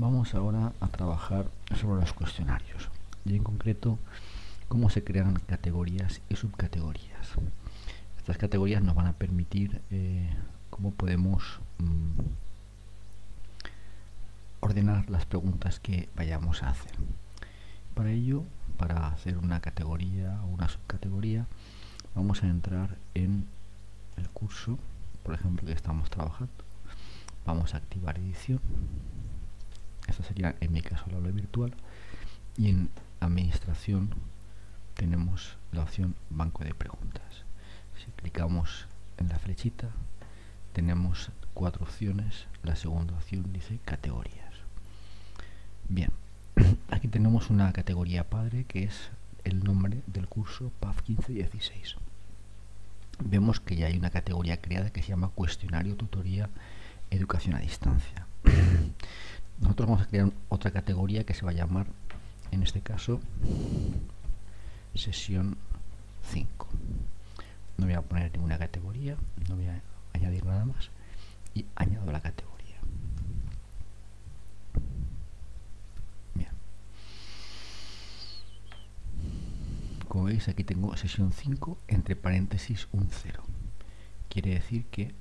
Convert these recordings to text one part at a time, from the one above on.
Vamos ahora a trabajar sobre los cuestionarios y en concreto cómo se crean categorías y subcategorías. Estas categorías nos van a permitir eh, cómo podemos mm, ordenar las preguntas que vayamos a hacer. Para ello, para hacer una categoría o una subcategoría, vamos a entrar en el curso, por ejemplo, que estamos trabajando. Vamos a activar edición esto sería en mi caso el aula virtual. Y en administración tenemos la opción banco de preguntas. Si clicamos en la flechita tenemos cuatro opciones. La segunda opción dice categorías. Bien aquí tenemos una categoría padre que es el nombre del curso PAF 1516 vemos que ya hay una categoría creada que se llama cuestionario tutoría educación a distancia nosotros vamos a crear otra categoría que se va a llamar en este caso sesión 5 no voy a poner ninguna categoría no voy a añadir nada más y añado la categoría. Bien. Como veis aquí tengo sesión 5 entre paréntesis un 0 quiere decir que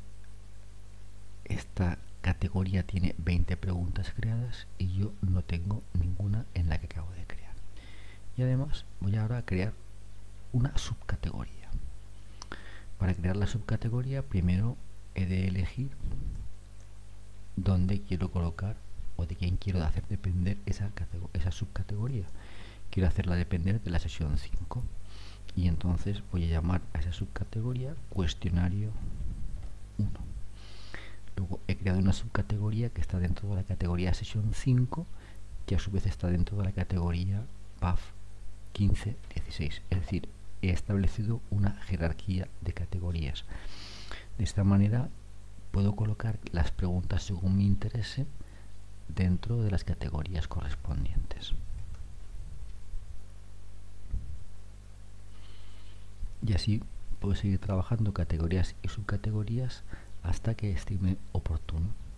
esta categoría tiene 20 preguntas creadas y yo no tengo ninguna en la que acabo de crear. Y además voy ahora a crear una subcategoría. Para crear la subcategoría primero he de elegir dónde quiero colocar o de quién quiero hacer depender esa, subcategoría. Quiero hacerla depender de la sesión 5 y entonces voy a llamar a esa subcategoría cuestionario 1 Luego he creado una subcategoría que está dentro de la categoría sesión 5, que a su vez está dentro de la categoría PAF 1516. Es decir, he establecido una jerarquía de categorías. De esta manera puedo colocar las preguntas según mi interese dentro de las categorías correspondientes. Y así puedo seguir trabajando categorías y subcategorías hasta que estime oportuno.